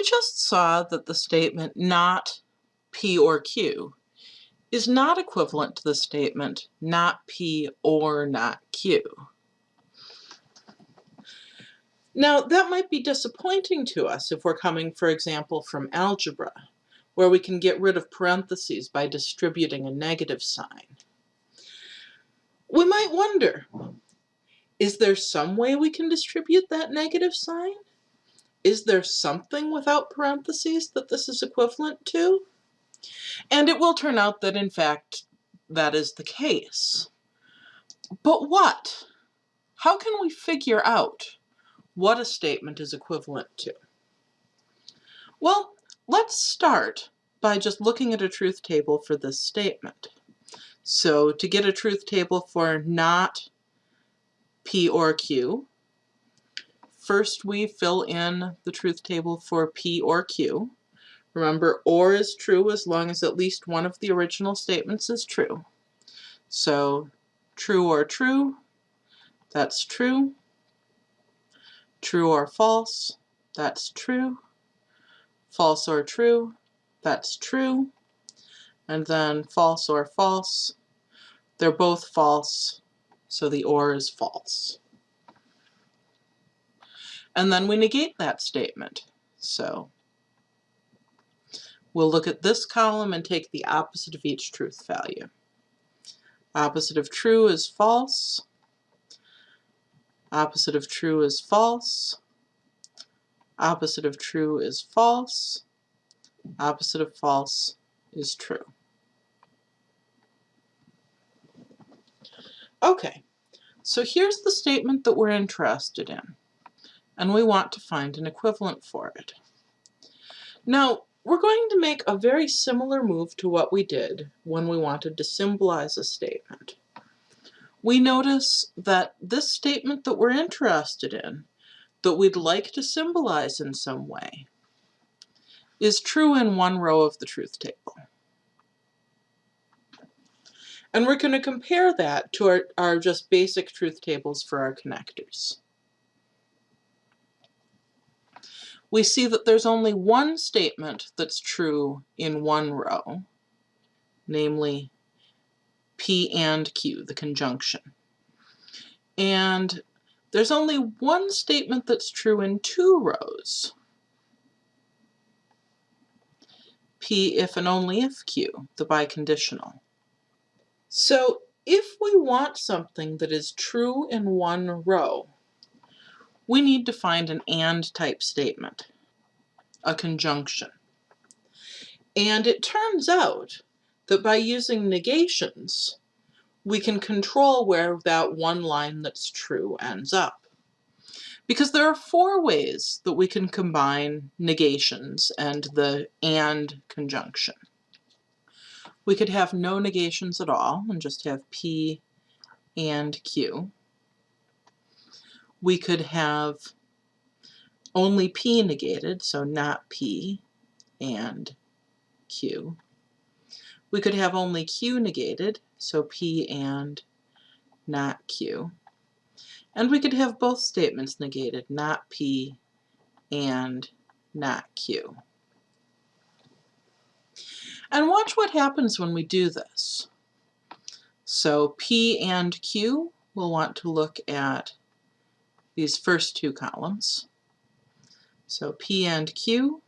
We just saw that the statement not P or Q is not equivalent to the statement not P or not Q. Now, that might be disappointing to us if we're coming, for example, from algebra, where we can get rid of parentheses by distributing a negative sign. We might wonder, is there some way we can distribute that negative sign? Is there something without parentheses that this is equivalent to? And it will turn out that, in fact, that is the case. But what? How can we figure out what a statement is equivalent to? Well, let's start by just looking at a truth table for this statement. So to get a truth table for not P or Q, first we fill in the truth table for P or Q. Remember, OR is true as long as at least one of the original statements is true. So true or true, that's true. True or false, that's true. False or true, that's true. And then false or false, they're both false, so the OR is false. And then we negate that statement. So We'll look at this column and take the opposite of each truth value. Opposite of true is false. Opposite of true is false. Opposite of true is false. Opposite of false is true. Okay, so here's the statement that we're interested in, and we want to find an equivalent for it. Now, we're going to make a very similar move to what we did when we wanted to symbolize a statement. We notice that this statement that we're interested in, that we'd like to symbolize in some way, is true in one row of the truth table. And we're going to compare that to our, our just basic truth tables for our connectors. We see that there's only one statement that's true in one row, namely P and Q, the conjunction. And there's only one statement that's true in two rows, P if and only if Q, the biconditional. So if we want something that is true in one row, we need to find an AND type statement, a conjunction. And it turns out that by using negations, we can control where that one line that's true ends up. Because there are four ways that we can combine negations and the AND conjunction. We could have no negations at all and just have P and Q we could have only P negated, so not P and Q. We could have only Q negated, so P and not Q. And we could have both statements negated, not P and not Q. And watch what happens when we do this. So P and Q, we'll want to look at these first two columns. So P and Q,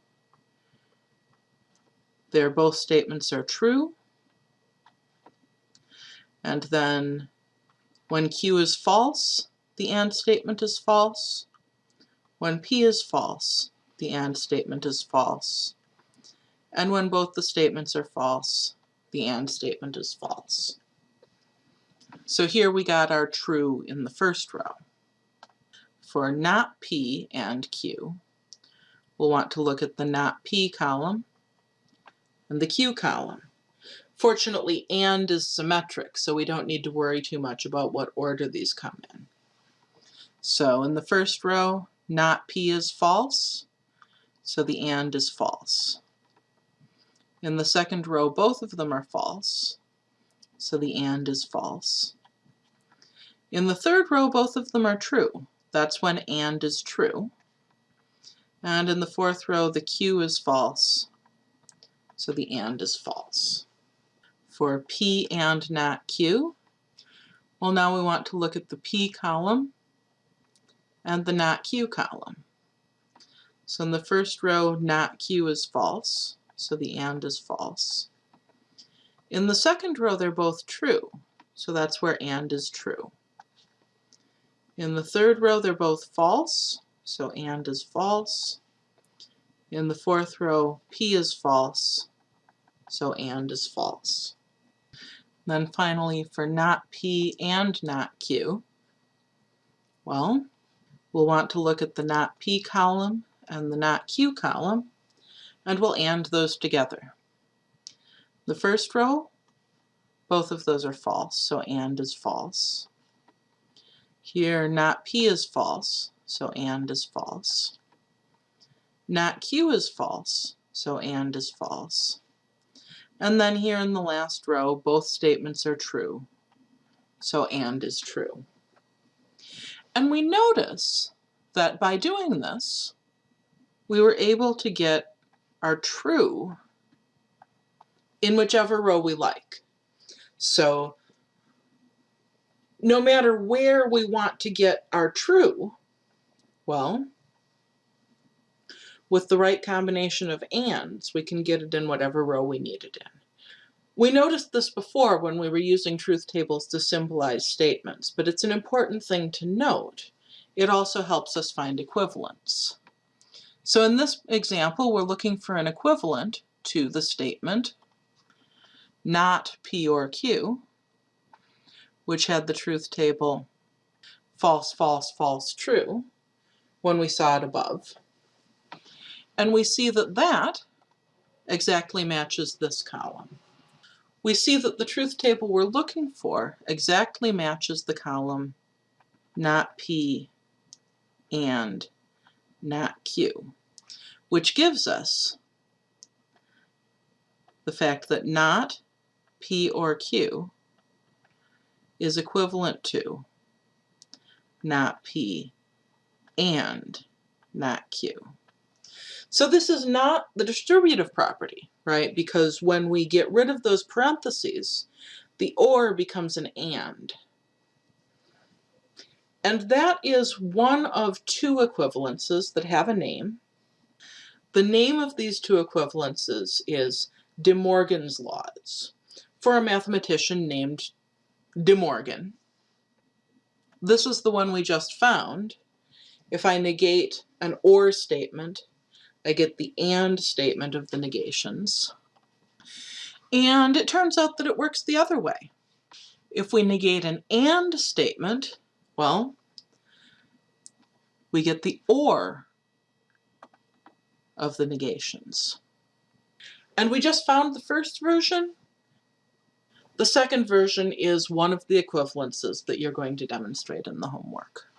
their both statements are true. And then when Q is false, the AND statement is false. When P is false, the AND statement is false. And when both the statements are false, the AND statement is false. So here we got our true in the first row for not P and Q, we'll want to look at the not P column and the Q column. Fortunately, AND is symmetric, so we don't need to worry too much about what order these come in. So in the first row, not P is false, so the AND is false. In the second row, both of them are false, so the AND is false. In the third row, both of them are true, that's when AND is true. And in the fourth row, the Q is false, so the AND is false. For P and not Q, well now we want to look at the P column and the not Q column. So in the first row, not Q is false, so the AND is false. In the second row, they're both true, so that's where AND is true. In the third row, they're both false, so AND is false. In the fourth row, P is false, so AND is false. Then finally, for not P and not Q, well, we'll want to look at the not P column and the not Q column, and we'll AND those together. The first row, both of those are false, so AND is false. Here, not P is false, so AND is false. Not Q is false, so AND is false. And then here in the last row, both statements are true, so AND is true. And we notice that by doing this, we were able to get our true in whichever row we like. So no matter where we want to get our true, well, with the right combination of ands, we can get it in whatever row we need it in. We noticed this before when we were using truth tables to symbolize statements, but it's an important thing to note. It also helps us find equivalents. So in this example, we're looking for an equivalent to the statement, not P or Q, which had the truth table false, false, false, true, when we saw it above. And we see that that exactly matches this column. We see that the truth table we're looking for exactly matches the column not P and not Q, which gives us the fact that not P or Q is equivalent to not P and not Q. So this is not the distributive property, right? Because when we get rid of those parentheses, the OR becomes an AND. And that is one of two equivalences that have a name. The name of these two equivalences is De Morgan's laws, for a mathematician named De Morgan. This is the one we just found. If I negate an OR statement, I get the AND statement of the negations. And it turns out that it works the other way. If we negate an AND statement, well, we get the OR of the negations. And we just found the first version, the second version is one of the equivalences that you're going to demonstrate in the homework.